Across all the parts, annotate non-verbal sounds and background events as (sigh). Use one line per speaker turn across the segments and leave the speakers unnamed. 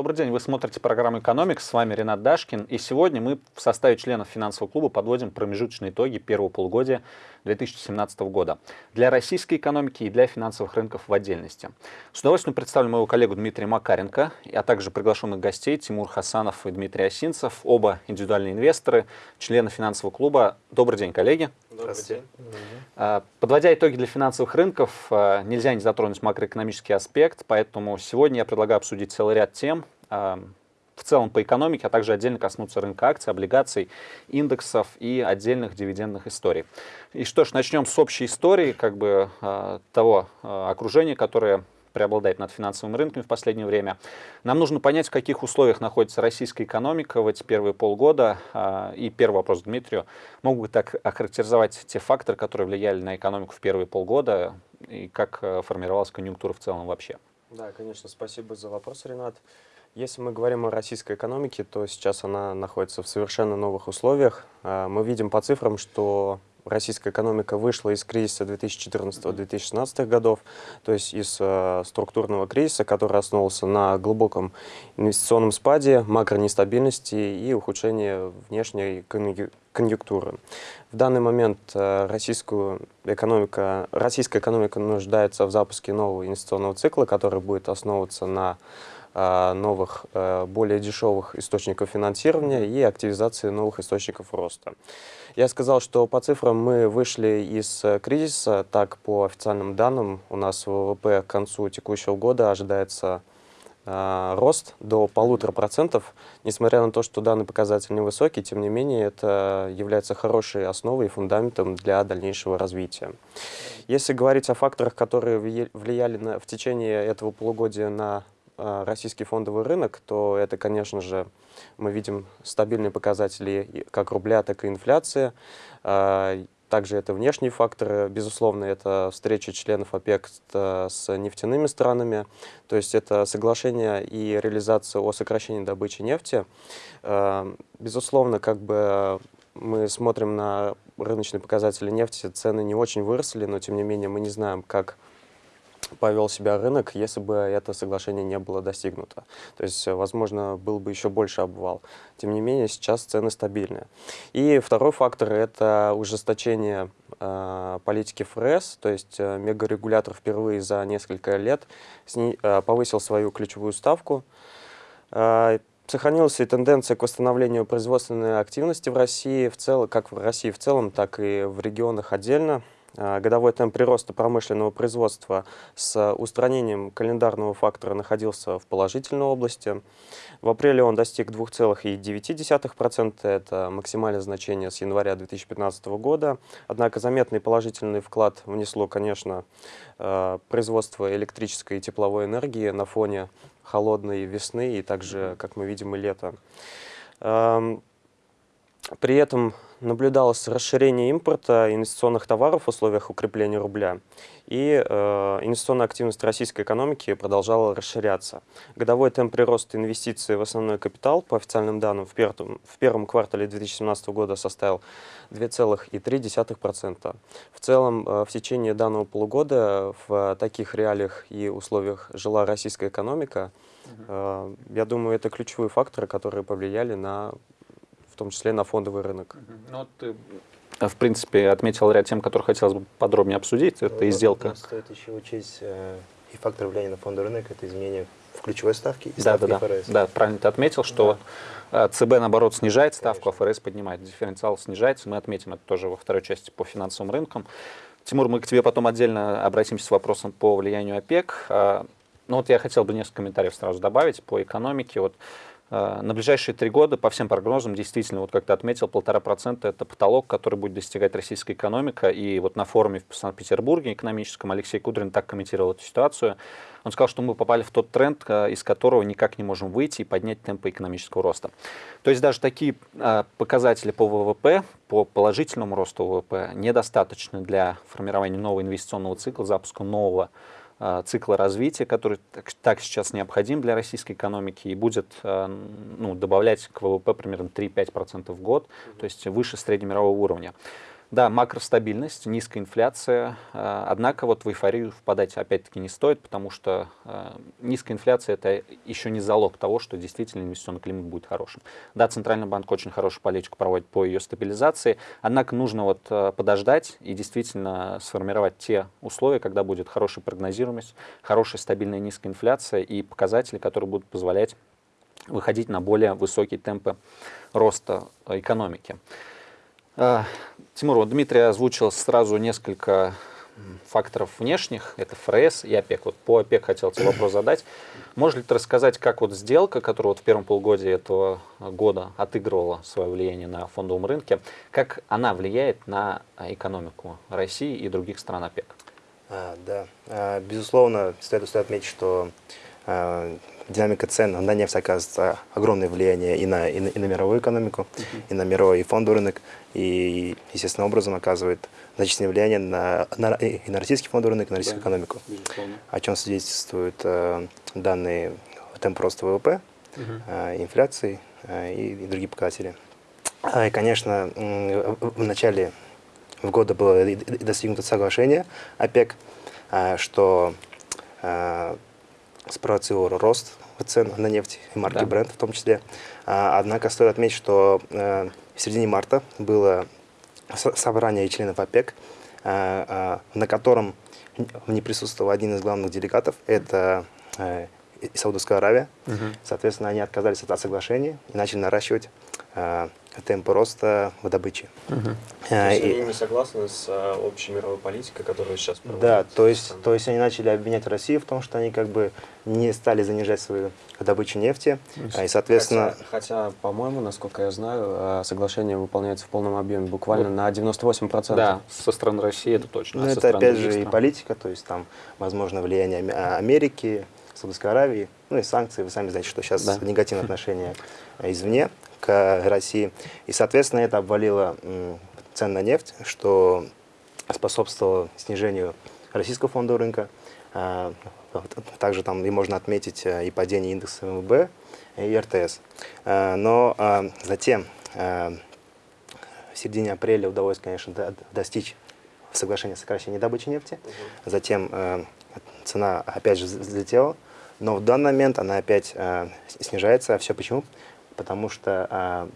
Добрый день, вы смотрите программу «Экономикс», с вами Ренат Дашкин, и сегодня мы в составе членов финансового клуба подводим промежуточные итоги первого полугодия 2017 года для российской экономики и для финансовых рынков в отдельности. С удовольствием представлю моего коллегу Дмитрия Макаренко, а также приглашенных гостей Тимур Хасанов и Дмитрий Осинцев, оба индивидуальные инвесторы, члены финансового клуба. Добрый день, коллеги.
День.
А, подводя итоги для финансовых рынков, а, нельзя не затронуть макроэкономический аспект, поэтому сегодня я предлагаю обсудить целый ряд тем, а, в целом по экономике, а также отдельно коснуться рынка акций, облигаций, индексов и отдельных дивидендных историй. И что ж, начнем с общей истории как бы того окружения, которое преобладает над финансовым рынком в последнее время. Нам нужно понять, в каких условиях находится российская экономика в эти первые полгода. А, и первый вопрос Дмитрию. Могут бы так охарактеризовать те факторы, которые влияли на экономику в первые полгода, и как э, формировалась конъюнктура в целом вообще?
Да, конечно, спасибо за вопрос, Ренат. Если мы говорим о российской экономике, то сейчас она находится в совершенно новых условиях. А, мы видим по цифрам, что российская экономика вышла из кризиса 2014-2016 годов, то есть из э, структурного кризиса, который основывался на глубоком инвестиционном спаде, макронестабильности и ухудшении внешней конъюнктуры. В данный момент э, российскую экономика, российская экономика нуждается в запуске нового инвестиционного цикла, который будет основываться на новых, э, более дешевых источников финансирования и активизации новых источников роста. Я сказал, что по цифрам мы вышли из э, кризиса. Так, по официальным данным, у нас ВВП к концу текущего года ожидается э, рост до полутора процентов. Несмотря на то, что данный показатель невысокий, тем не менее, это является хорошей основой и фундаментом для дальнейшего развития. Если говорить о факторах, которые влияли на, в течение этого полугодия на э, российский фондовый рынок, то это, конечно же, мы видим стабильные показатели как рубля, так и инфляции. А, также это внешние факторы, безусловно, это встреча членов ОПЕК с нефтяными странами, то есть это соглашение и реализация о сокращении добычи нефти. А, безусловно, как бы мы смотрим на рыночные показатели нефти, цены не очень выросли, но тем не менее мы не знаем, как повел себя рынок, если бы это соглашение не было достигнуто. То есть, возможно, был бы еще больше обвал. Тем не менее, сейчас цены стабильные. И второй фактор – это ужесточение э, политики ФРС, то есть э, мегарегулятор впервые за несколько лет сни, э, повысил свою ключевую ставку. Э, Сохранилась и тенденция к восстановлению производственной активности в России, в целом, как в России в целом, так и в регионах отдельно. А, годовой темп прироста промышленного производства с устранением календарного фактора находился в положительной области. В апреле он достиг 2,9%, это максимальное значение с января 2015 года. Однако заметный положительный вклад внесло, конечно, а, производство электрической и тепловой энергии на фоне холодной весны и также, как мы видим, и лета. При этом наблюдалось расширение импорта инвестиционных товаров в условиях укрепления рубля, и э, инвестиционная активность российской экономики продолжала расширяться. Годовой темп прироста инвестиций в основной капитал, по официальным данным, в первом, в первом квартале 2017 года составил 2,3%. В целом, э, в течение данного полугода в таких реалиях и условиях жила российская экономика. Э, я думаю, это ключевые факторы, которые повлияли на том числе на фондовый рынок.
Ну, ты, э, в принципе, отметил ряд тем, которые хотелось бы подробнее обсудить. Это ну, и сделка.
Стоит еще учесть э, и фактор влияния на фондовый рынок, это изменение в ключевой ставке и
да,
ставки
да, ФРС. Да, правильно ты отметил, что да. Э, ЦБ, наоборот, снижает ставку, а ФРС поднимает. Дифференциал снижается. Мы отметим это тоже во второй части по финансовым рынкам. Тимур, мы к тебе потом отдельно обратимся с вопросом по влиянию ОПЕК. Ну вот я хотел бы несколько комментариев сразу добавить по экономике. Вот на ближайшие три года, по всем прогнозам, действительно, вот как ты отметил, полтора процента – это потолок, который будет достигать российская экономика. И вот на форуме в Санкт-Петербурге экономическом Алексей Кудрин так комментировал эту ситуацию. Он сказал, что мы попали в тот тренд, э, из которого никак не можем выйти и поднять темпы экономического роста. То есть даже такие э, показатели по ВВП, по положительному росту ВВП, недостаточны для формирования нового инвестиционного цикла, запуска нового Э, цикла развития, который так, так сейчас необходим для российской экономики и будет э, ну, добавлять к ВВП примерно 3-5% в год, то есть выше среднемирового уровня. Да, макростабильность, низкая инфляция. Э, однако вот в эйфорию впадать опять-таки не стоит, потому что э, низкая инфляция это еще не залог того, что действительно инвестиционный климат будет хорошим. Да, Центральный банк очень хорошую политику проводит по ее стабилизации, однако нужно вот э, подождать и действительно сформировать те условия, когда будет хорошая прогнозируемость, хорошая стабильная низкая инфляция и показатели, которые будут позволять выходить на более высокие темпы роста экономики. А, Тимур, вот Дмитрий озвучил сразу несколько факторов внешних, это ФРС и ОПЕК. Вот по ОПЕК хотел тебе вопрос задать. Можешь ли ты рассказать, как вот сделка, которая вот в первом полугодии этого года отыгрывала свое влияние на фондовом рынке, как она влияет на экономику России и других стран ОПЕК?
А, да, а, безусловно, стоит отметить, что а, динамика цен на нефть оказывает огромное влияние и на, и на, и на мировую экономику, uh -huh. и на мировой и фондовый рынок, и естественным образом оказывает значительное влияние на, на, и на российский фондовый рынок, и на российскую да, экономику, безусловно. о чем свидетельствуют э, данные темп роста ВВП, uh -huh. э, инфляции э, и, и другие показатели. И, конечно, в начале года было достигнуто соглашение ОПЕК, э, что э, спровоцировал рост цен на нефть и марки да. бренд в том числе. А, однако стоит отметить, что э, в середине марта было собрание членов ОПЕК, э, э, на котором не присутствовал один из главных делегатов, это Саудовская Аравия. Угу. Соответственно, они отказались от соглашения и начали наращивать темпы роста в добыче.
Угу. То есть и, они не согласны с а, общей мировой политикой, которую сейчас
проводят? Да, то есть, то есть они начали обвинять Россию в том, что они как бы не стали занижать свою добычу нефти,
и, соответственно... Хотя, хотя по-моему, насколько я знаю, соглашение выполняется в полном объеме, буквально вот. на 98%.
Да, со стороны России это точно.
Но ну, это опять же и политика, то есть там, возможно, влияние Америки, Саудовской Аравии, ну и санкции, вы сами знаете, что сейчас да. негативное отношение извне к России. И, соответственно, это обвалило цен на нефть, что способствовало снижению российского фондового рынка. А, также там и можно отметить э, и падение индекса МВБ и РТС. А, но а, затем в середине апреля удалось, конечно, достичь соглашения о сокращении добычи нефти. Затем э, цена опять же взлетела, но в данный момент она опять э, снижается. Все почему? Потому что а,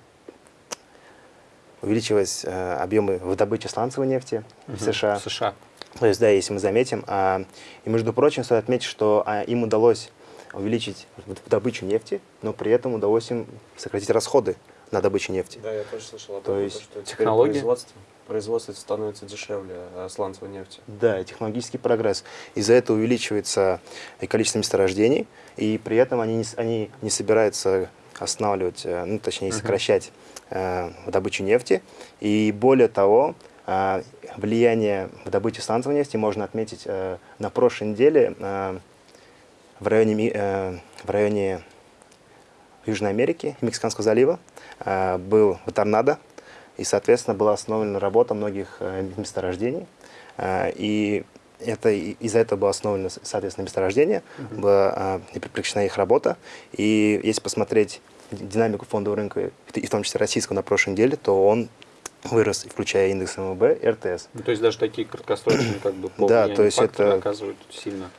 увеличились а, объемы в добыче сланцевой нефти угу, в США.
В США.
То есть, да, если мы заметим. А, и, между прочим, стоит отметить, что а, им удалось увеличить добычу нефти, но при этом удалось им сократить расходы на добычу нефти.
Да, я тоже слышал
об этом. То есть, что технологии?
Производство, производство становится дешевле а, сланцевой нефти.
Да, технологический прогресс. Из-за этого увеличивается и количество месторождений, и при этом они не, они не собираются останавливать, э, ну, точнее, сокращать э, добычу нефти. И более того, э, влияние в добыче сланцевой нефти можно отметить э, на прошлой неделе э, в районе, э, в районе Южной Америки, Мексиканского залива, э, был торнадо, и, соответственно, была остановлена работа многих э, месторождений. Э, и это из-за этого было основано, соответственно, месторождение, -huh. была э, прекращена их работа. И если посмотреть динамику фондового рынка, и в том числе российского на прошлой неделе, то он вырос, включая индекс МВБ и РТС.
Ну, то есть даже такие краткосрочные как бы
да, то есть это
оказывают сильно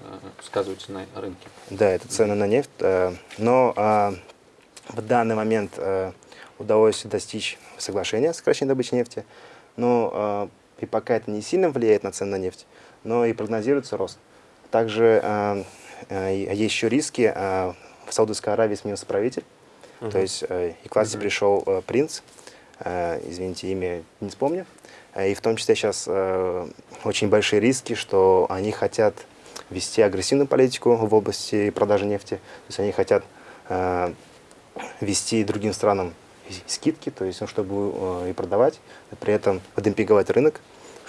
э, сказываются на рынке.
Да, это цены на нефть. Э, но э, в данный момент э, удалось достичь соглашения о сокращении добычи нефти. Но и пока это не сильно влияет на цены на нефть, но и прогнозируется рост. Также э, э, есть еще риски. Э, в Саудовской Аравии сменился правитель. Uh -huh. То есть э, и к власти uh -huh. пришел э, принц, э, извините, имя не вспомню. Э, и в том числе сейчас э, очень большие риски, что они хотят вести агрессивную политику в области продажи нефти. То есть они хотят э, вести другим странам скидки, то есть, ну, чтобы э, и продавать, при этом демпинговать рынок,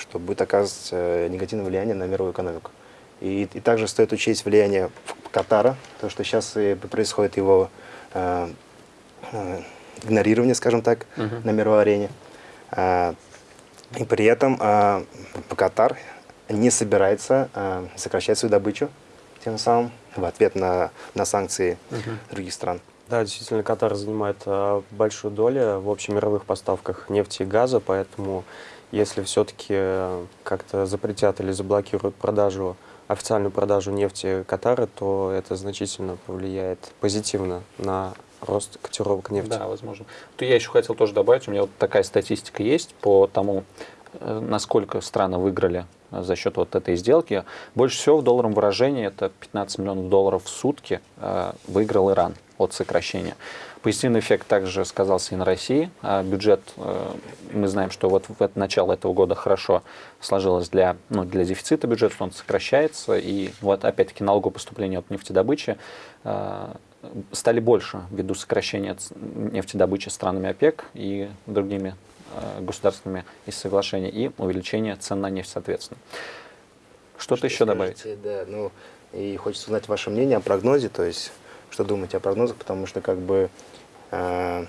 что будет оказывать э, негативное влияние на мировую экономику. И, и также стоит учесть влияние Катара, то, что сейчас происходит его э, э, игнорирование, скажем так, uh -huh. на мировой арене. Э, и при этом э, Катар не собирается э, сокращать свою добычу, тем самым в ответ на, на санкции uh -huh. других стран.
Да, действительно, Катар занимает большую долю в общемировых поставках нефти и газа, поэтому если все-таки как-то запретят или заблокируют продажу, официальную продажу нефти Катара, то это значительно повлияет позитивно на рост котировок нефти.
Да, возможно. То я еще хотел тоже добавить, у меня вот такая статистика есть по тому, э, насколько страны выиграли за счет вот этой сделки. Больше всего в долларовом выражении, это 15 миллионов долларов в сутки, э, выиграл Иран от сокращения. Позитивный эффект также сказался и на России. А бюджет, э, мы знаем, что вот в начало этого года хорошо сложилось для, ну, для дефицита бюджета, он сокращается. И вот опять-таки налогопоступления от нефтедобычи э, стали больше ввиду сокращения нефтедобычи странами ОПЕК и другими э, государствами из соглашения и увеличения цен на нефть соответственно. Что-то еще добавить?
Да, ну и хочется узнать ваше мнение о прогнозе, то есть что думаете о прогнозах, потому что как бы э,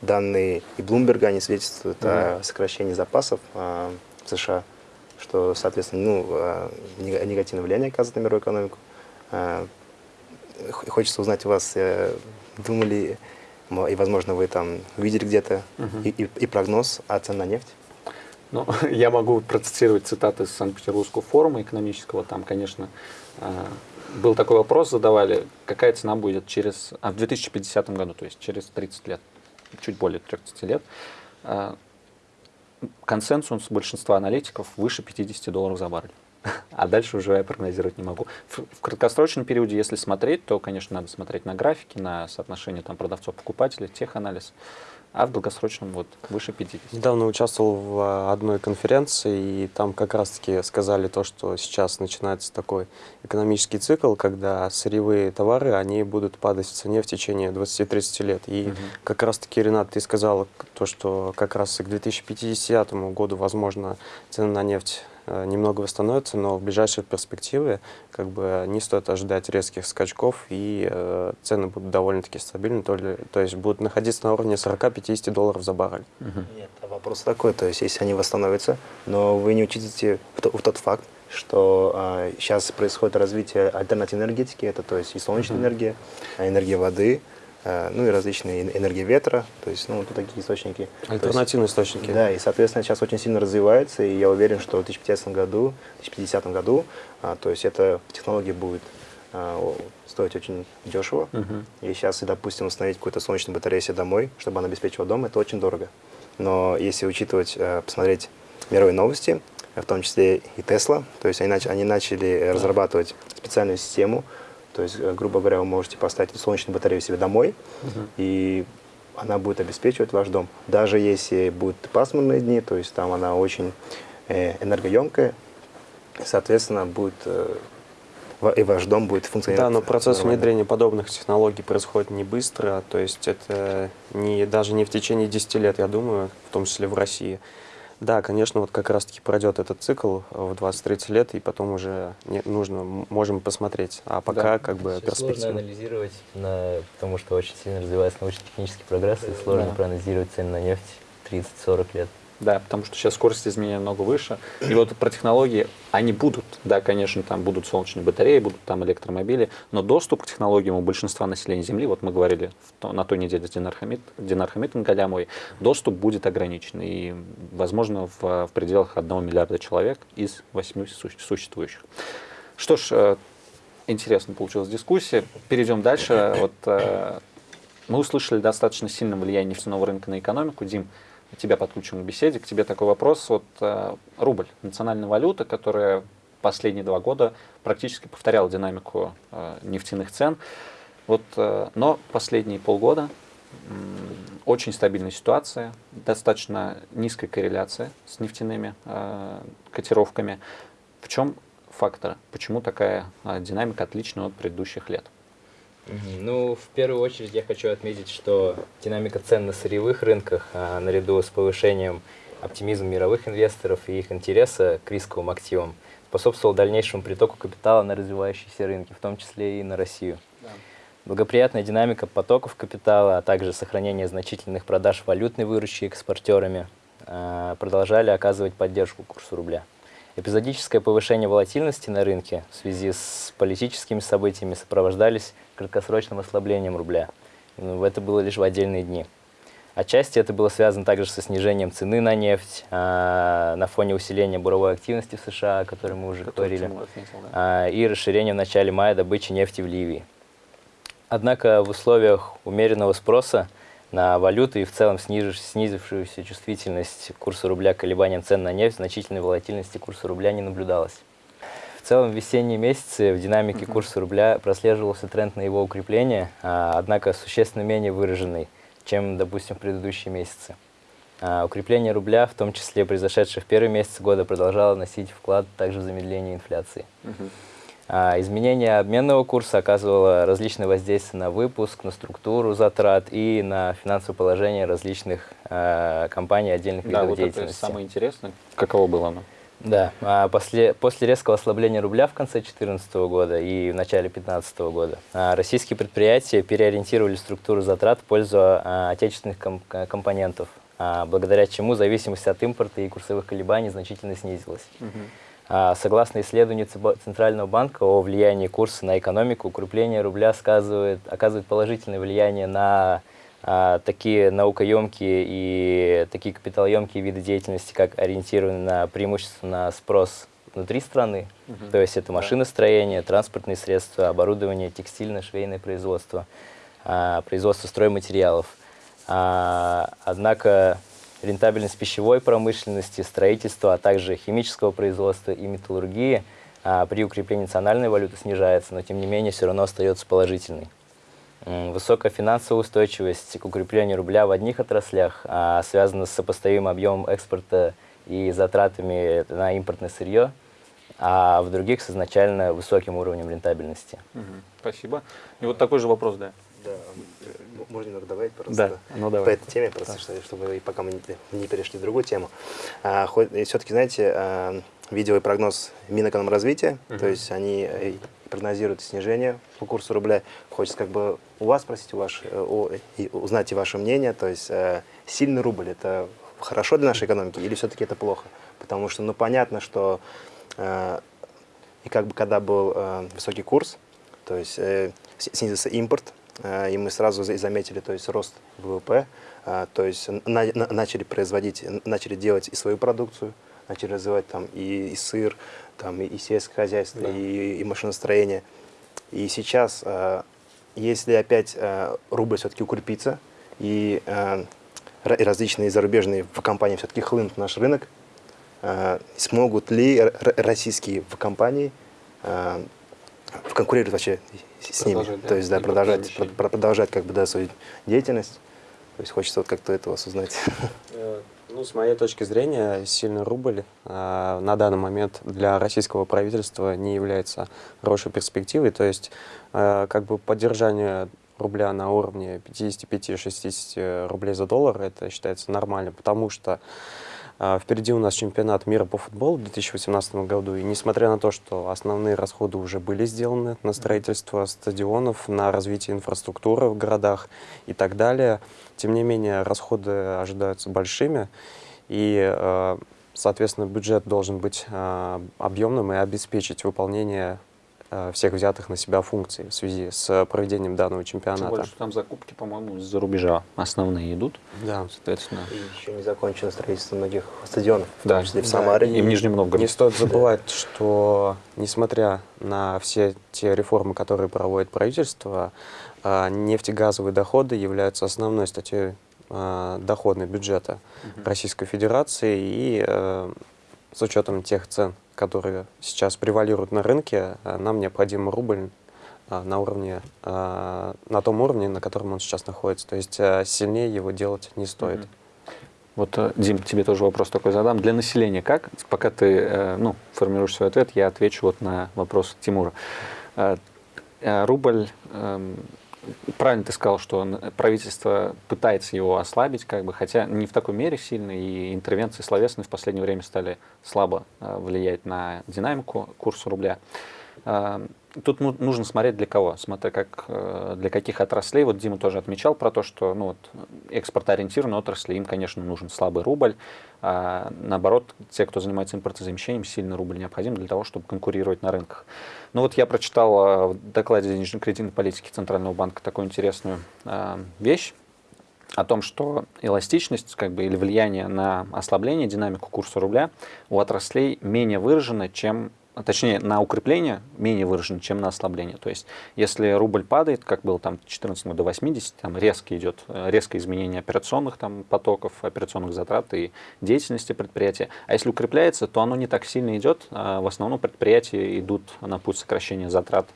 данные и Блумберга, они свидетельствуют mm-hmm. о сокращении запасов э, в США, что, соответственно, ну, э, негативное влияние оказывает на мировую экономику. Э, хочется узнать у вас, э, думали, и, возможно, вы там видели где-то mm-hmm. и, и, и прогноз о цене на нефть?
Ну, (laughs) я могу процитировать цитаты из Санкт-Петербургского форума экономического. Там, конечно, э, был такой вопрос, задавали, какая цена будет через, а, в 2050 году, то есть через 30 лет, чуть более 30 лет. А, консенсус большинства аналитиков выше 50 долларов за баррель. (laughs) А дальше уже я прогнозировать не могу. В, в краткосрочном периоде, если смотреть, то, конечно, надо смотреть на графики, на соотношение там, продавцов-покупателей, теханализ а в долгосрочном вот выше 50.
Недавно участвовал в а, одной конференции, и там как раз-таки сказали то, что сейчас начинается такой экономический цикл, когда сырьевые товары, они будут падать в цене в течение 20-30 лет. И угу. как раз-таки, Ренат, ты сказал то, что как раз к 2050 году, возможно, цены на нефть немного восстановится, но в ближайшей перспективе как бы не стоит ожидать резких скачков, и э, цены будут довольно-таки стабильны, то, ли, то есть будут находиться на уровне 40-50 долларов за баррель.
Угу. Нет, а вопрос такой, то есть если они восстановятся, но вы не учитываете в, в тот факт, что э, сейчас происходит развитие альтернативной энергетики, это то есть и солнечная угу. энергия, энергия воды, Э, ну и различные энергии ветра, то есть, ну, вот такие источники.
Альтернативные есть, источники.
Да, и, соответственно, сейчас очень сильно развивается, и я уверен, что в 2050 году, 2050 году, а, то есть эта технология будет а, стоить очень дешево. Угу. И сейчас, допустим, установить какую-то солнечную батарею себе домой, чтобы она обеспечивала дом, это очень дорого. Но если учитывать, э, посмотреть мировые новости, в том числе и Tesla, то есть они, нач они начали разрабатывать специальную систему, то есть, э, грубо говоря, вы можете поставить солнечную батарею себе домой, угу. и она будет обеспечивать ваш дом. Даже если будут пасмурные дни, то есть там она очень э, энергоемкая, соответственно, будет э, и ваш дом будет функционировать.
Да, но процесс нормально. внедрения подобных технологий происходит не быстро, то есть это не, даже не в течение 10 лет, я думаю, в том числе в России. Да, конечно, вот как раз-таки пройдет этот цикл в 20-30 лет, и потом уже не, нужно, можем посмотреть. А пока да. как бы перспектива.
Сложно анализировать, на, потому что очень сильно развивается научно-технический прогресс, и сложно да. проанализировать цены на нефть 30-40 лет.
Да, потому что сейчас скорость изменения много выше. И вот про технологии, они будут, да, конечно, там будут солнечные батареи, будут там электромобили, но доступ к технологиям у большинства населения Земли, вот мы говорили на той неделе с Динар, Хамид, доступ будет ограничен. И, возможно, в, в пределах 1 миллиарда человек из 8 существующих. Что ж, э, интересно получилась дискуссия. Перейдем дальше. Вот, э, мы услышали достаточно сильное влияние нефтяного рынка на экономику. Дим, тебя подключим к беседе, к тебе такой вопрос. Вот э, рубль, национальная валюта, которая последние два года практически повторяла динамику э, нефтяных цен. Вот, э, но последние полгода очень стабильная ситуация, достаточно низкая корреляция с нефтяными э, котировками. В чем фактор? Почему такая динамика отличная от предыдущих лет?
Ну, в первую очередь я хочу отметить, что динамика цен на сырьевых рынках, а, наряду с повышением оптимизма мировых инвесторов и их интереса к рисковым активам, способствовал дальнейшему притоку капитала на развивающиеся рынки, в том числе и на Россию. Да. Благоприятная динамика потоков капитала, а также сохранение значительных продаж валютной выручки экспортерами а, продолжали оказывать поддержку курсу рубля. Эпизодическое повышение волатильности на рынке в связи с политическими событиями сопровождались краткосрочным ослаблением рубля. Это было лишь в отдельные дни. Отчасти это было связано также со снижением цены на нефть а, на фоне усиления буровой активности в США, о которой мы уже
Который
говорили,
отметил, да.
а, и расширение в начале мая добычи нефти в Ливии. Однако в условиях умеренного спроса на валюту и в целом снижив- снизившуюся чувствительность курса рубля к колебаниям цен на нефть, значительной волатильности курса рубля не наблюдалось. В целом в весенние месяцы в динамике курса рубля прослеживался тренд на его укрепление, а, однако существенно менее выраженный, чем, допустим, в предыдущие месяцы. А, Укрепление рубля, в том числе произошедшее в первые месяцы года, продолжало носить вклад также в замедление инфляции. А, Изменение обменного курса оказывало различное воздействие на выпуск, на структуру затрат и на финансовое положение различных а, компаний отдельных
Да,
видов
вот это
деятельности.
самое интересное. Каково было оно?
Да, а после, после резкого ослабления рубля в конце 2014 года и в начале 2015 года а, российские предприятия переориентировали структуру затрат в пользу а, отечественных ком- ко- компонентов, благодаря чему зависимость от импорта и курсовых колебаний значительно снизилась. А, Согласно исследованию Центрального банка о влиянии курса на экономику, укрепление рубля сказывает, оказывает положительное влияние на такие наукоемкие и такие капиталоемкие виды деятельности, как ориентированные на преимущественно на спрос внутри страны, то есть это машиностроение, транспортные средства, оборудование, текстильное, швейное производство, а, производство стройматериалов. А, Однако рентабельность пищевой промышленности, строительства, а также химического производства и металлургии а, при укреплении национальной валюты снижается, но тем не менее все равно остается положительной. Высокая финансовая устойчивость к укреплению рубля в одних отраслях а, связана с сопоставимым объемом экспорта и затратами на импортное сырье, а в других с изначально высоким уровнем рентабельности.
Мгм. Спасибо. И вот такой же вопрос, да.
Да, э, можно немного добавить просто
Да, ну давай.
по этой теме, просто что- чтобы пока мы не, не перешли в другую тему. А, хоть, все-таки, знаете, а, видел и прогноз Минэкономразвития, то есть они э, прогнозируют снижение по курсу рубля. Хочется как бы у вас спросить, у ваш, э, у- и узнать и ваше мнение, то есть э, сильный рубль это хорошо для нашей экономики или все-таки это плохо? Потому что, ну, понятно, что э, и как бы когда был э, высокий курс, то есть э, снизился импорт, э, и мы сразу за- заметили, то есть рост ВВП, э, то есть на- на- начали производить, начали делать и свою продукцию, начали развивать там и, и сыр, там и, и сельское хозяйство, и, и машиностроение. И сейчас, э, если опять э, рубль все-таки укрепится, и, э, и различные зарубежные компании все-таки хлынут в наш рынок, э, смогут ли российские компании э, конкурировать вообще с ними?
Да,
То есть, да, продолжать, продолжать как бы, да, свою деятельность. То есть хочется вот как-то это вас узнать.
Э, Ну, с моей точки зрения, сильный рубль э, на данный момент для российского правительства не является хорошей перспективой. То есть, э, как бы поддержание рубля на уровне 55-60 рублей за доллар, это считается нормально, потому что впереди у нас чемпионат мира по футболу в 2018 году, и несмотря на то, что основные расходы уже были сделаны на строительство стадионов, на развитие инфраструктуры в городах и так далее, тем не менее расходы ожидаются большими, и, э, соответственно, бюджет должен быть э, объемным и обеспечить выполнение всех взятых на себя функций в связи с проведением данного
Тем
чемпионата.
более, что там закупки, по-моему, из-за рубежа основные идут.
Да.
Соответственно,
И еще не закончено строительство многих стадионов, в
Да.
том числе в
Да,
Самаре.
и в Нижнем Новгороде.
Не стоит забывать, что несмотря на все те реформы, которые проводит правительство, а, нефтегазовые доходы являются основной статьей а, доходной бюджета Российской Федерации. И э, с учетом тех цен, которые сейчас превалируют на рынке, э, нам необходим рубль а, на уровне, а, на том уровне, на котором он сейчас находится. То есть э, сильнее его делать не стоит.
Вот, э, Дим, тебе тоже вопрос такой задам. Для населения как? Пока ты э, ну, формируешь свой ответ, я отвечу вот на вопрос Тимура. Э, э, Рубль, эм, правильно ты сказал, что н- правительство пытается его ослабить, как бы, хотя не в такой мере сильно, и интервенции словесные в последнее время стали слабо э, влиять на динамику курса рубля. Э, Тут ну- нужно смотреть для кого, смотря как, э, для каких отраслей. Вот Дима тоже отмечал про то, что ну, вот, экспортоориентированные отрасли, им, конечно, нужен слабый рубль. А наоборот, те, кто занимается импортозамещением, сильный рубль необходим для того, чтобы конкурировать на рынках. Ну вот я прочитал э, в докладе денежно-кредитной политики Центрального банка такую интересную э, вещь о том, что эластичность как бы, или влияние на ослабление, динамику курса рубля у отраслей менее выражена, чем точнее, на укрепление менее выражен, чем на ослабление. То есть, если рубль падает, как было там 14 до 80, там резко идет, э, резкое изменение операционных там, потоков, операционных затрат и деятельности предприятия. А если укрепляется, то оно не так сильно идет. А в основном предприятия идут на путь сокращения затрат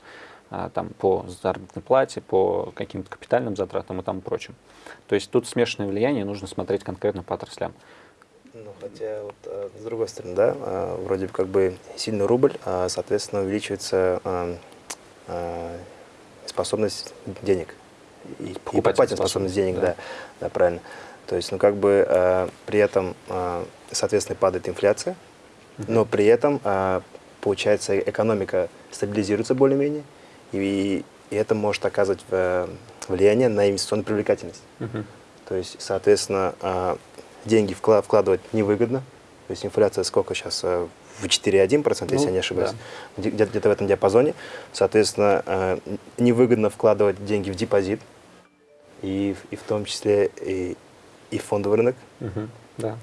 а, там, по заработной плате, по каким-то капитальным затратам и тому прочим. То есть тут смешанное влияние, нужно смотреть конкретно по отраслям.
Ну, хотя, вот, э, с другой стороны, да, э, вроде бы как бы сильный рубль, а, соответственно, увеличивается э, э, способность денег. И, покупательная способность денег, да. да, да, правильно. То есть, ну, как бы э, при этом, э, соответственно, падает инфляция, но при этом, э, получается, экономика стабилизируется более-менее, и, и это может оказывать влияние на инвестиционную привлекательность. Uh-huh. То есть, соответственно, деньги вкладывать невыгодно. То есть инфляция сколько сейчас? Э, в 4,1%, ну, если я не ошибаюсь, да. где-то в этом диапазоне. Соответственно, э, невыгодно вкладывать деньги в депозит, и, и в том числе и, и фондовый рынок.
Угу, да.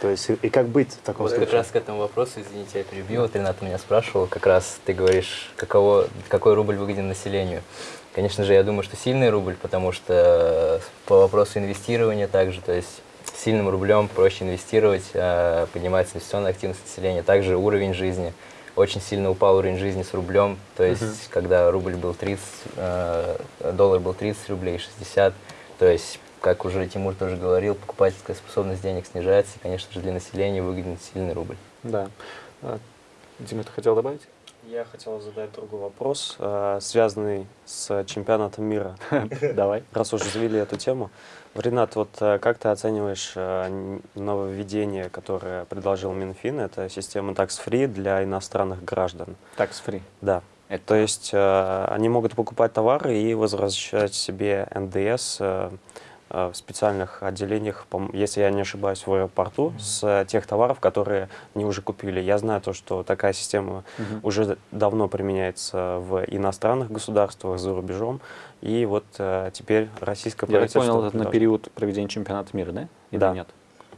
То есть, и, и как быть в таком
вот
случае?
как раз к этому вопросу, извините, я перебил. Вот Ренат меня спрашивал, как раз ты говоришь, каково, какой рубль выгоден населению. Конечно же, я думаю, что сильный рубль, потому что по вопросу инвестирования также, то есть сильным рублем проще инвестировать, а, поднимается инвестиционная активность населения, также уровень жизни. Очень сильно упал уровень жизни с рублем, то есть uh -huh. когда рубль был 30, э, доллар был 30 рублей, 60, то есть, как уже Тимур тоже говорил, покупательская способность денег снижается, и, конечно же, для населения выгоден сильный рубль.
Да. А, Дима, ты хотел добавить?
Я хотел задать другой вопрос, э, связанный с чемпионатом мира. (laughs)
Давай.
Раз уже завели эту тему. Ренат, вот э, как ты оцениваешь э, нововведение, которое предложил Минфин? Это система tax-free для иностранных граждан.
Tax-free?
Да. Это... То есть они могут покупать товары и возвращать себе НДС в специальных отделениях, если я не ошибаюсь, в аэропорту, mm -hmm. с тех товаров, которые они уже купили. Я знаю то, что такая система mm -hmm. уже давно применяется в иностранных государствах, за рубежом. И вот э, теперь российское
я правительство... Я понял, это на период проведения чемпионата мира, да?
Или да.
нет?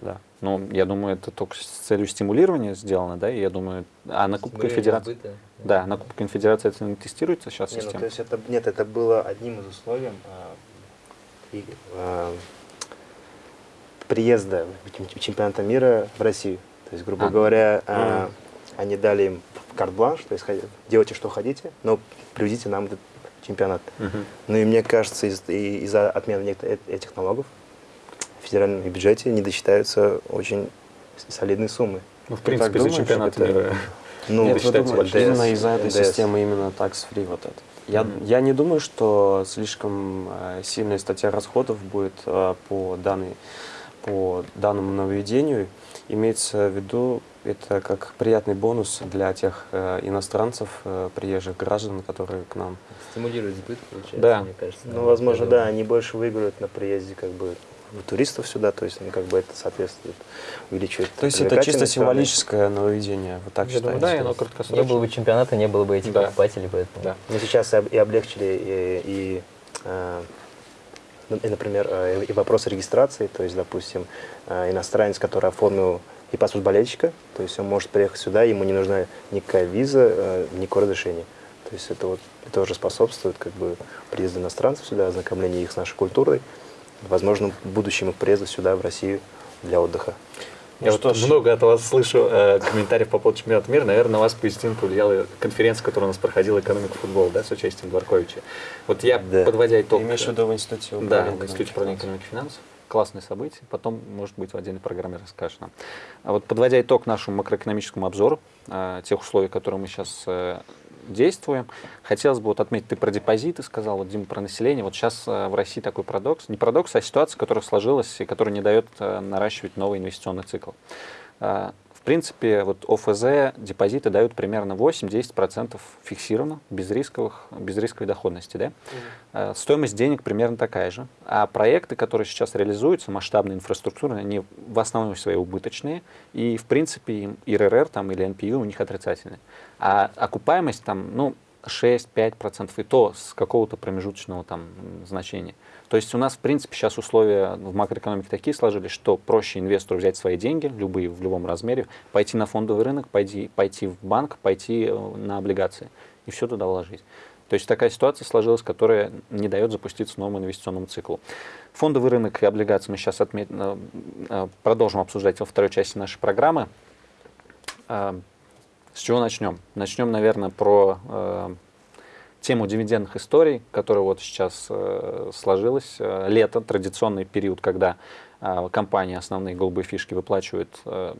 Да.
Ну, я думаю, это только с целью стимулирования сделано, да, и я думаю, а на Кубке Конфедерации... Сбыта, да. на Кубке Конфедерации это не тестируется сейчас
не,
система?
Ну, то есть это, нет, это было одним из условий а, и, а, приезда чемпионата мира в Россию. То есть, грубо а. говоря, а, они дали им карт-бланш, то есть делайте, что хотите, но привезите нам этот чемпионат. Угу. Ну и мне кажется, из- из-за отмены этих налогов в федеральном бюджете не досчитаются очень солидные суммы.
Ну, в принципе, за чемпионат это... мира.
Ну, Нет, вы думаете, именно из-за этой НДС. системы, именно tax-free вот это. Я, mm -hmm. я не думаю, что слишком э, сильная статья расходов будет э, по, данной, по данному нововведению. Имеется в виду это как приятный бонус для тех э, иностранцев, э, приезжих граждан, которые к нам.
Стимулирует сбыт, получается,
да.
мне кажется.
Ну, возможно, да, они больше выиграют на приезде как бы туристов сюда, то есть, ну, как бы это соответствует, увеличивает
То есть это чисто символическое нововведение, вы так я считаете?
Думаю, да, оно краткосрочное.
Не было бы чемпионата, не было бы этих да. покупателей, поэтому...
Да. Но сейчас и облегчили и, и, э, и например, э, и вопрос регистрации, то есть, допустим, иностранец, который оформил и паспорт болельщика, то есть он может приехать сюда, ему не нужна никакая виза, э, никакое разрешение. То есть это вот это уже способствует как бы приезду иностранцев сюда, ознакомлению их с нашей культурой, возможно, будущему приезду сюда, в Россию, для отдыха.
Я вот ж... много от вас слышу э, комментариев по поводу чемпионата мира. Наверное, на вас позитивно повлияла конференция, которая у нас проходила «Экономика футбола», да, с участием Дворковича. Вот я, да. подводя итог...
Ты имеешь в виду в Институте
управления Да, в Институте управления экономики и финансов классное событие, потом, может быть, в отдельной программе расскажешь нам. А вот подводя итог нашему макроэкономическому обзору, э, тех условий, которые мы сейчас э, действуем, хотелось бы вот отметить, ты про депозиты сказал, вот Дима про население, вот сейчас э, в России такой парадокс, не парадокс, а ситуация, которая сложилась и которая не дает э, наращивать новый инвестиционный цикл. Принципе, вот ОФЗ депозиты дают примерно 8-10% фиксированно, без, рисковых, без рисковой доходности. Да? Mm-hmm. Стоимость денег примерно такая же. А проекты, которые сейчас реализуются, масштабные инфраструктурные, они в основном свои убыточные. И, в принципе, ИРР там, или NPU у них отрицательные. А окупаемость там, ну, 6-5%, и то с какого-то промежуточного там значения. То есть у нас, в принципе, сейчас условия в макроэкономике такие сложились, что проще инвестору взять свои деньги, любые, в любом размере, пойти на фондовый рынок, пойти, пойти в банк, пойти э, на облигации и все туда вложить. То есть такая ситуация сложилась, которая не дает запуститься новому инвестиционному циклу. Фондовый рынок и облигации мы сейчас отмет... э, э, продолжим обсуждать во второй части нашей программы. С чего начнем? Начнем, наверное, про тему дивидендных историй, которая вот сейчас э, сложилась. Э, Лето, традиционный период, когда э, компании, основные голубые фишки выплачивают э,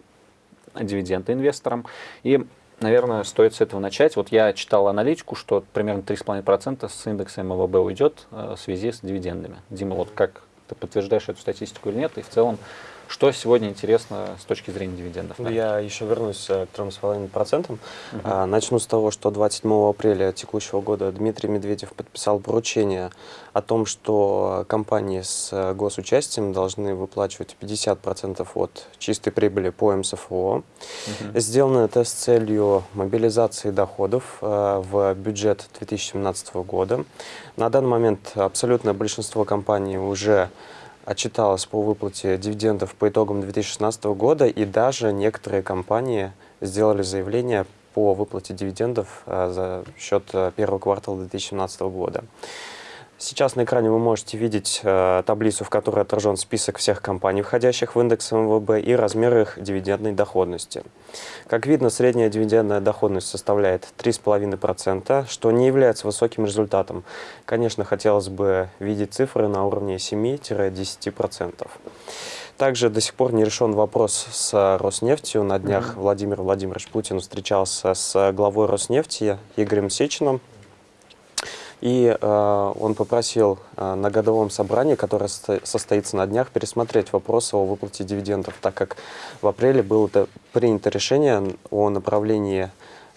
дивиденды инвесторам. И, наверное, стоит с этого начать. Вот я читал аналитику, что примерно 3,5% с индекса МВБ уйдет э, в связи с дивидендами. Дима, вот как ты подтверждаешь эту статистику или нет? И в целом, что сегодня интересно с точки зрения дивидендов?
Ну, Я еще вернусь э, к 3,5%. А, Начну с того, что 27 апреля текущего года Дмитрий Медведев подписал поручение о том, что компании с э, госучастием должны выплачивать 50% от чистой прибыли по МСФО. Сделано это с целью мобилизации доходов э, в бюджет 2017 года. На данный момент абсолютное большинство компаний уже отчиталось по выплате дивидендов по итогам 2016 года, и даже некоторые компании сделали заявление по выплате дивидендов э, за счет э, первого квартала 2017 года. Сейчас на экране вы можете видеть э, таблицу, в которой отражен список всех компаний, входящих в индекс МВБ, и размер их дивидендной доходности. Как видно, средняя дивидендная доходность составляет 3,5%, что не является высоким результатом. Конечно, хотелось бы видеть цифры на уровне 7-10%. Также до сих пор не решен вопрос с Роснефтью. На днях Владимир Владимирович Путин встречался с главой Роснефти Игорем Сечиным. И э, он попросил э, на годовом собрании, которое состо- состоится на днях, пересмотреть вопрос о выплате дивидендов, так как в апреле было принято решение о направлении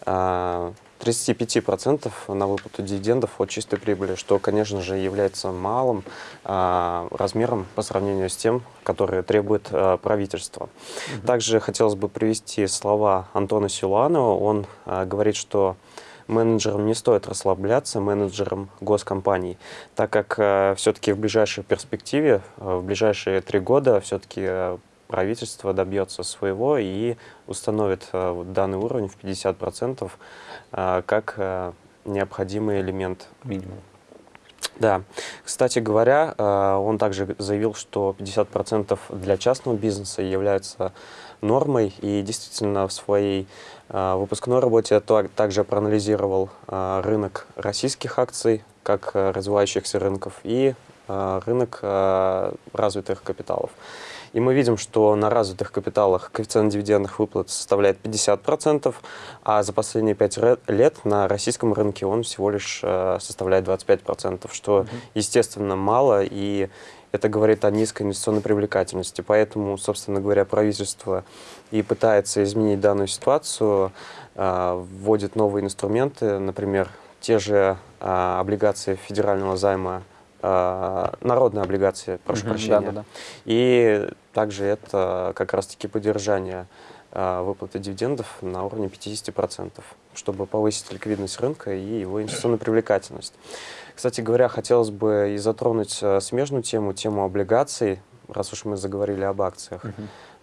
э, 35% на выплату дивидендов от чистой прибыли, что, конечно же, является малым э, размером по сравнению с тем, который требует э, правительство. Также хотелось бы привести слова Антона Силуанова. Он э, говорит, что менеджерам не стоит расслабляться, менеджерам госкомпаний, так как все-таки в ближайшей перспективе, э, в ближайшие три года все-таки правительство добьется своего и установит э, вот данный уровень в 50% э, как э, необходимый элемент
Минимум.
да. Кстати говоря, э, он также заявил, что 50% для частного бизнеса является нормой, и действительно в своей э, выпускной работе то- также проанализировал э, рынок российских акций, как э, развивающихся рынков, и э, рынок развитых капиталов. И мы видим, что на развитых капиталах коэффициент дивидендных выплат составляет 50%, а за последние 5 лет на российском рынке он всего лишь э, составляет 25%, что, естественно, мало, и это говорит о низкой инвестиционной привлекательности. Поэтому, собственно говоря, правительство и пытается изменить данную ситуацию, э, вводит новые инструменты, например, те же э, облигации федерального займа, народные облигации, прошу
Мгм,
прощения.
да-да-да.
И также это как раз-таки поддержание э, выплаты дивидендов на уровне 50%, чтобы повысить ликвидность рынка и его инвестиционную привлекательность. Кстати говоря, хотелось бы и затронуть э, смежную тему, тему облигаций, раз уж мы заговорили об акциях.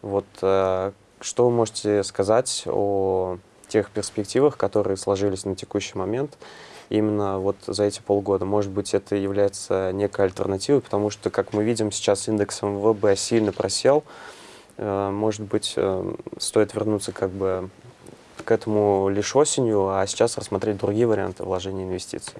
Вот э, что вы можете сказать о тех перспективах, которые сложились на текущий момент именно вот за эти полгода? Может быть, это является некой альтернативой, потому что, как мы видим, сейчас индекс МВБ сильно просел. Э, Может быть, э, стоит вернуться как бы к этому лишь осенью, а сейчас рассмотреть другие варианты вложения инвестиций.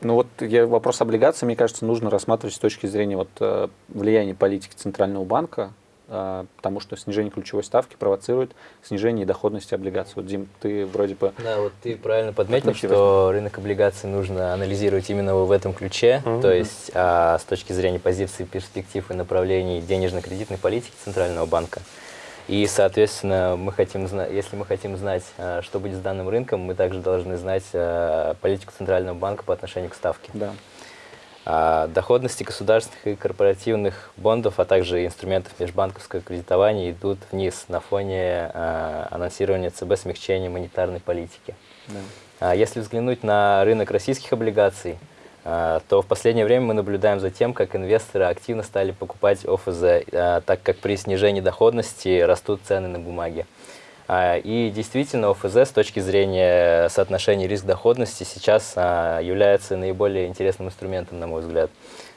Ну вот я, вопрос облигаций, мне кажется, нужно рассматривать с точки зрения вот, э, влияния политики Центрального банка, потому что снижение ключевой ставки провоцирует снижение доходности облигаций. Вот, Дим, ты вроде бы...
Да, вот ты правильно подметил,
Отлично.
что рынок облигаций нужно анализировать именно в этом ключе,
Мгм.
то есть а, с точки зрения позиции, перспектив и направлений денежно-кредитной политики Центрального банка. И, соответственно, мы хотим знать, если мы хотим знать, а, что будет с данным рынком, мы также должны знать а, политику Центрального банка по отношению к ставке.
Да.
А, Доходности государственных и корпоративных бондов, а также инструментов межбанковского кредитования идут вниз на фоне а, анонсирования ЦБ смягчения монетарной политики.
да.
А Если взглянуть на рынок российских облигаций, то в последнее время мы наблюдаем за тем, как инвесторы активно стали покупать ОФЗ, так как при снижении доходности растут цены на бумаги. А, И действительно, ОФЗ с точки зрения соотношения риск-доходности сейчас а, является наиболее интересным инструментом, на мой взгляд.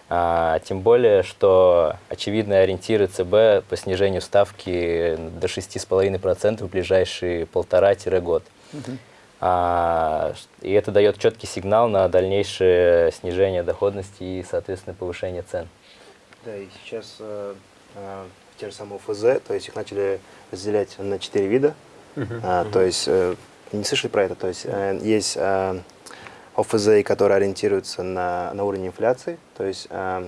А, Тем более, что очевидные ориентиры ЦБ по снижению ставки до 6,5% в ближайшие полтора-год. И это дает четкий сигнал на дальнейшее снижение доходности и, соответственно, повышение цен.
Да, и сейчас э, те же самые ОФЗ, то есть их начали разделять на четыре вида. А, То есть, э, не слышали про это? То есть, э, есть э, ОФЗ, которые ориентируются на, на уровень инфляции, то есть э,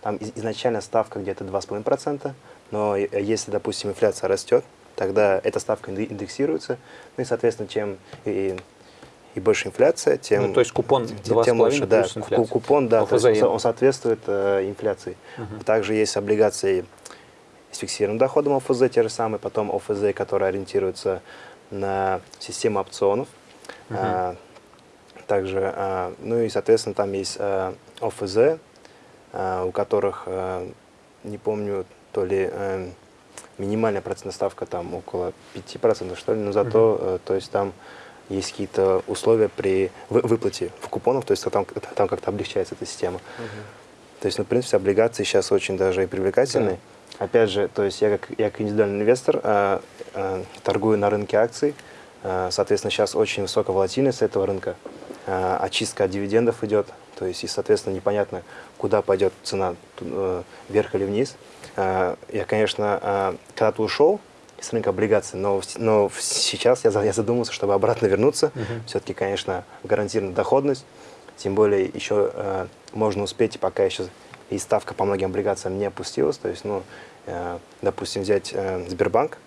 там из- изначально ставка где-то 2,5%, но если, допустим, инфляция растет, тогда эта ставка инде- индексируется, ну и, соответственно, чем и, и больше инфляция, тем,
Ну, то есть купон
тем, тем
2,5
лучше, да,
плюс инфляция.
купон, да, то есть он, соответствует э, инфляции. Также есть облигации с фиксированным доходом ОФЗ, те же самые, потом ОФЗ, которые ориентируются на систему опционов. А, также, а, ну и, соответственно, там есть а, ОФЗ, а, у которых, а, не помню, то ли э, минимальная процентная ставка там около 5%, что ли, но зато, э, то есть там есть какие-то условия при вы- выплате в купонах, то есть там, там как-то облегчается эта система. То есть, ну, в принципе, облигации сейчас очень даже и привлекательны. Опять же, то есть я как, я как индивидуальный инвестор э, э, торгую на рынке акций. Э, соответственно, сейчас очень высокая волатильность этого рынка. Э, очистка от дивидендов идет. То есть, и, соответственно, непонятно, куда пойдет цена, э, вверх или вниз. Э, я, конечно, э, когда-то ушел с рынка облигаций, но, но сейчас я, я задумался, чтобы обратно вернуться. Все-таки, конечно, гарантированная доходность. Тем более еще э, можно успеть, пока еще и ставка по многим облигациям не опустилась. То есть, ну, э, допустим, взять э, Сбербанк,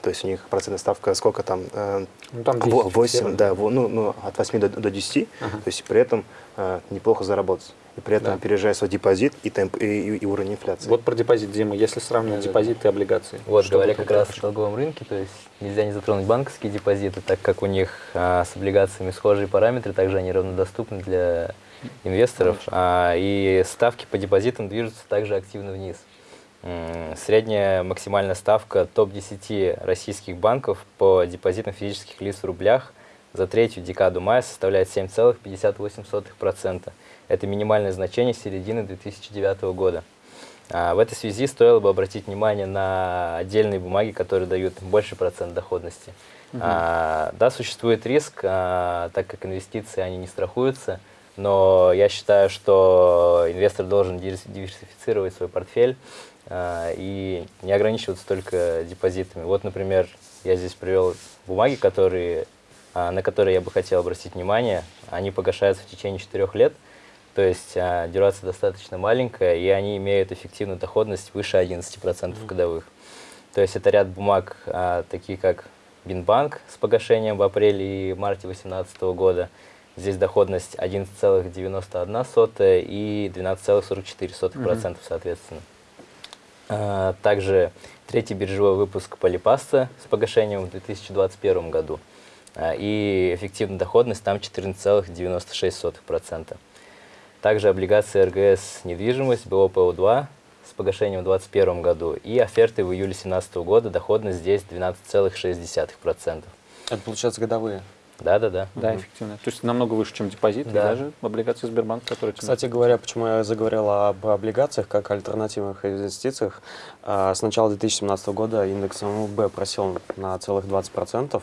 то есть у них процентная ставка сколько там? Э,
Ну, там 10
во- 8,
фиксировано.
да, во- ну, ну, от 8 до, до 10. То есть при этом э, неплохо заработать. И при этом
Да.
опережая свой депозит и, темп, и, и- и уровень инфляции.
Вот про депозит, Дима, если сравнивать
Да-да-да.
депозиты и облигации.
Вот,
что
говоря как раз о долговом рынке, то есть нельзя не затронуть банковские депозиты, так как у них а, с облигациями схожие параметры, также они равнодоступны для инвесторов, а, и ставки по депозитам движутся также активно вниз. Средняя максимальная ставка топ-10 российских банков по депозитам физических лиц в рублях за третью декаду мая составляет 7,58%. Это минимальное значение середины 2009 года. А, В этой связи стоило бы обратить внимание на отдельные бумаги, которые дают больше процент доходности. А, Да, существует риск, а, так как инвестиции, они не страхуются, но я считаю, что инвестор должен дивер- диверсифицировать свой портфель а, и не ограничиваться только депозитами. Вот, например, я здесь привел бумаги, которые, а, на которые я бы хотел обратить внимание. Они погашаются в течение 4 лет, то есть а, дюрация достаточно маленькая, и они имеют эффективную доходность выше 11% годовых. То есть это ряд бумаг, а, такие как Бинбанк с погашением в апреле и марте 2018 года. Здесь доходность 11,91 и 12,44% соответственно. А, Также третий биржевой выпуск Полипаста с погашением в 2021 году. А, И эффективная доходность там 14,96%. Также облигации РГС «Недвижимость» БОПО-2 с погашением в 2021 году. И оферты в июле 2017 года, доходность здесь 12,6%.
Это получается годовые.
Да-да-да.
Да, эффективно. То есть намного выше, чем депозит, и
Да.
даже облигации Сбербанка, которые...
Кстати говоря, почему я заговорил об облигациях как альтернативных инвестициях, а, с начала 2017 года индекс МВБ просел на целых 20%.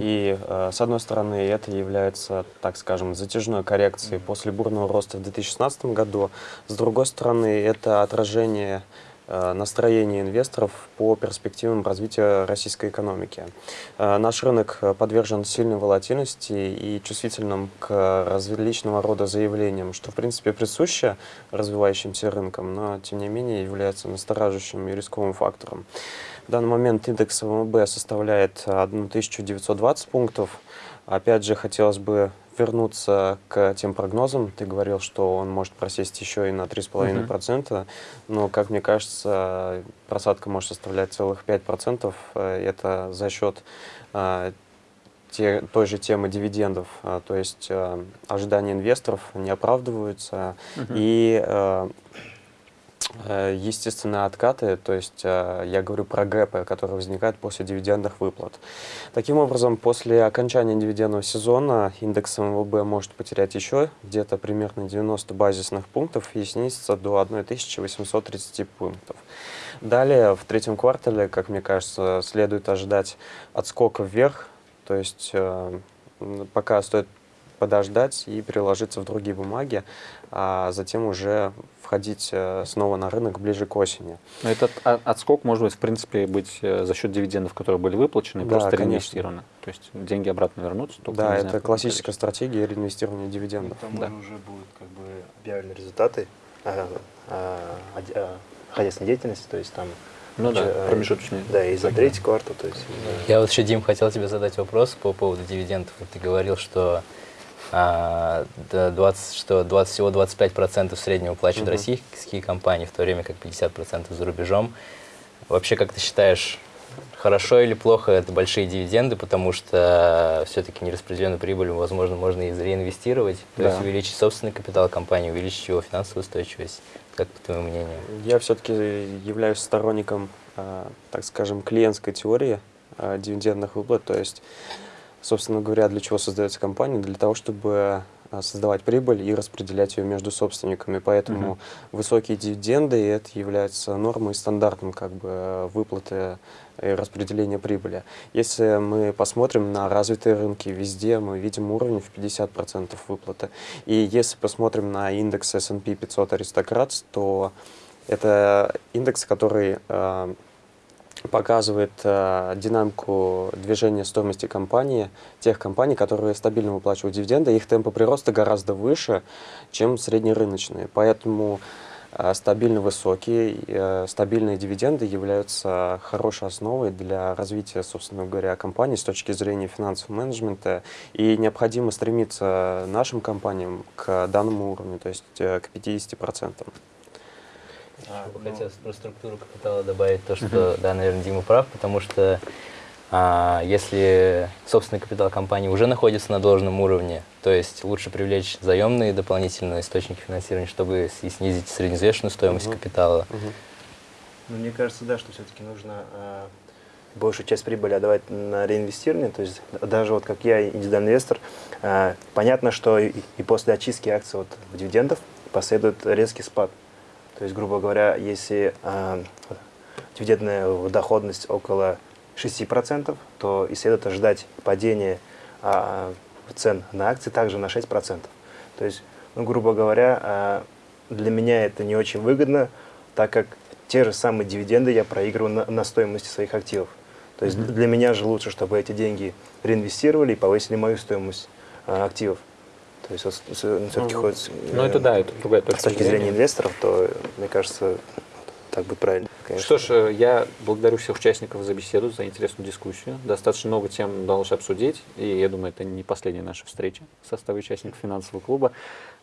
И, э, с одной стороны, это является, так скажем, затяжной коррекцией после бурного роста в 2016 году. С другой стороны, это отражение э, настроения инвесторов по перспективам развития российской экономики. Э, Наш рынок э, подвержен сильной волатильности и чувствительным к различного рода заявлениям, что в принципе присуще развивающимся рынкам, но тем не менее является настораживающим и рисковым фактором. В данный момент индекс ВМБ составляет 1920 пунктов. Опять же, хотелось бы вернуться к тем прогнозам. Ты говорил, что он может просесть еще и на 3,5%, но, как мне кажется, просадка может составлять целых 5%. Э, Это за счет э, те, той же темы дивидендов, а, то есть э, ожидания инвесторов не оправдываются, и э, э, естественно откаты, то есть э, я говорю про гэпы, которые возникают после дивидендных выплат. Таким образом, после окончания дивидендного сезона индекс МВБ может потерять еще где-то примерно 90 базисных пунктов и снизиться до 1830 пунктов. Далее, в третьем квартале, как мне кажется, следует ожидать отскока вверх, то есть э, пока стоит подождать и переложиться в другие бумаги, а затем уже входить э, снова на рынок ближе к осени.
Но этот отскок может быть, в принципе, быть э, за счет дивидендов, которые были выплачены, и
Да,
просто
конечно.
реинвестированы. То есть деньги обратно вернутся. только
да,
не
это
знаю,
классическая стратегия реинвестирования дивидендов.
Там
Да.
уже будут как бы объявлены результаты а, а, а, хозяйственной деятельности, то есть там
Ну да,
э,
промежуточные.
Да, и за третий квартал, то есть да.
Я вот еще, Дим, хотел тебе задать вопрос по поводу дивидендов. Ты говорил, что, 20, что 20, всего 25% в среднем уплачивают
Мгм.
российские компании, в то время как 50% за рубежом. Вообще, как ты считаешь, хорошо или плохо это большие дивиденды, потому что все-таки нераспределенную прибыль, возможно, можно и реинвестировать, то
Да.
есть увеличить собственный капитал компании, увеличить его финансовую устойчивость. Как по твоему мнению?
Я все-таки являюсь сторонником, а, так скажем, клиентской теории а, дивидендных выплат. То есть, собственно говоря, для чего создается компания? Для того, чтобы а, создавать прибыль и распределять ее между собственниками. Поэтому
Мгм.
высокие дивиденды это является нормой и стандартом как бы, выплаты и распределения прибыли. Если мы посмотрим на развитые рынки, везде мы видим уровень в 50% выплаты. И если посмотрим на индекс S&P 500 Аристократ, то это индекс, который э, показывает э, динамику движения стоимости компании, тех компаний, которые стабильно выплачивают дивиденды, их темпы прироста гораздо выше, чем среднерыночные. Поэтому э, стабильно высокие, э, стабильные дивиденды являются хорошей основой для развития, собственно говоря, компании с точки зрения финансового менеджмента. И необходимо стремиться нашим компаниям к данному уровню, то есть э, к 50%.
А,
хотелось про структуру капитала добавить то, что, да, наверное, Дима прав, потому что а, если собственный капитал компании уже находится на должном уровне, то есть лучше привлечь заемные дополнительные источники финансирования, чтобы и снизить средневзвешенную стоимость
Мгм.
капитала.
Мгм.
Ну, мне кажется, да, что все-таки нужно а, большую часть прибыли отдавать на реинвестирование. То есть даже вот как я, индивидуальный инвестор, а, понятно, что и, и после очистки акций от дивидендов последует резкий спад. То есть, грубо говоря, если а, дивидендная доходность около 6%, то и следует ожидать падения а, цен на акции также на 6%. То есть, ну, грубо говоря, а, для меня это не очень выгодно, так как те же самые дивиденды я проигрываю на, на стоимости своих активов. То есть для меня же лучше, чтобы эти деньги реинвестировали и повысили мою стоимость а, активов. То есть все-таки
Мгм.
хоть
Ну,
э,
это да, это другая
с
точка
точки зрения инвесторов, то, мне кажется, так будет правильно. конечно.
Что ж, э, я благодарю всех участников за беседу, за интересную дискуссию. Достаточно много тем удалось обсудить, и я думаю, это не последняя наша встреча в составе участников финансового клуба.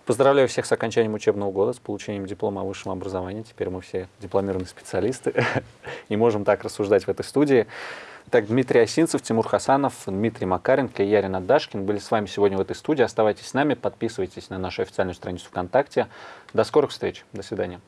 Поздравляю всех с окончанием учебного года, с получением диплома о высшем образовании. Теперь мы все дипломированные специалисты (laughs) и можем так рассуждать в этой студии. Так, Дмитрий Осинцев, Тимур Хасанов, Дмитрий Макаренко и Ярин Адашкин были с вами сегодня в этой студии. Оставайтесь с нами, подписывайтесь на нашу официальную страницу ВКонтакте. До скорых встреч. До свидания.